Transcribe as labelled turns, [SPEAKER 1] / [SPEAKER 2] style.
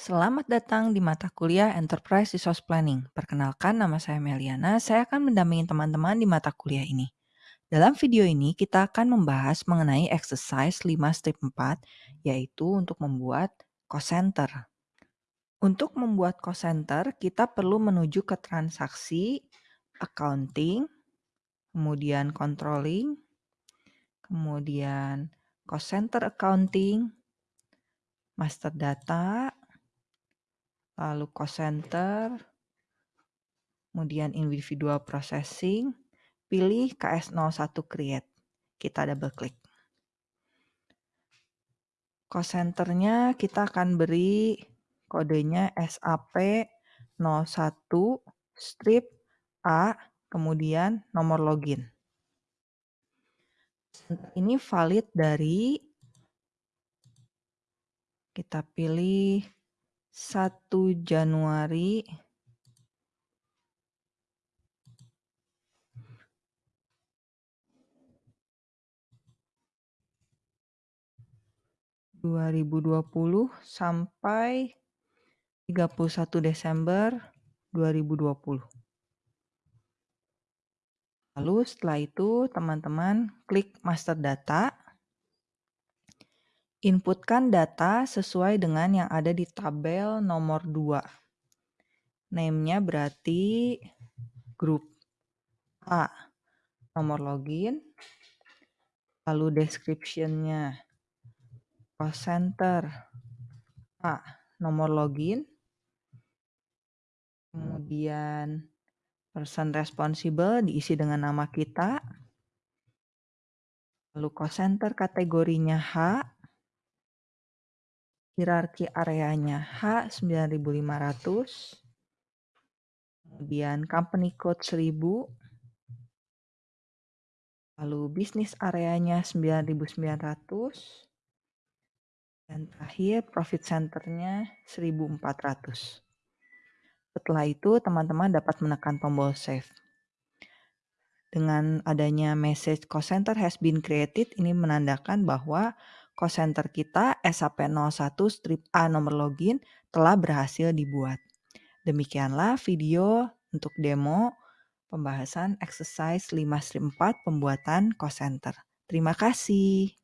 [SPEAKER 1] Selamat datang di mata kuliah Enterprise Resource Planning. Perkenalkan, nama saya Meliana. Saya akan mendampingi teman-teman di mata kuliah ini. Dalam video ini, kita akan membahas mengenai exercise 5 strip 4, yaitu untuk membuat cost center. Untuk membuat cost center, kita perlu menuju ke transaksi, accounting, kemudian controlling, kemudian cost center accounting, master data, lalu cost center, kemudian individual processing, pilih KS01 create. Kita double klik. Cost centernya kita akan beri kodenya SAP01 strip A, kemudian nomor login. Ini valid dari kita pilih 1 Januari dua ribu dua puluh sampai 31 Desember 2020. Lalu setelah itu teman-teman klik master data Inputkan data sesuai dengan yang ada di tabel nomor 2. Name-nya berarti grup A, nomor login, lalu description-nya. Center A, nomor login, kemudian person responsible diisi dengan nama kita, lalu cost center kategorinya H, hierarki areanya H9500, kemudian company code 1000, lalu bisnis areanya 9900, dan terakhir profit centernya 1400. Setelah itu teman-teman dapat menekan tombol save. Dengan adanya message cost center has been created, ini menandakan bahwa cost center kita SAP01 strip A nomor login telah berhasil dibuat. Demikianlah video untuk demo pembahasan exercise 5 strip 4 pembuatan cost center. Terima kasih.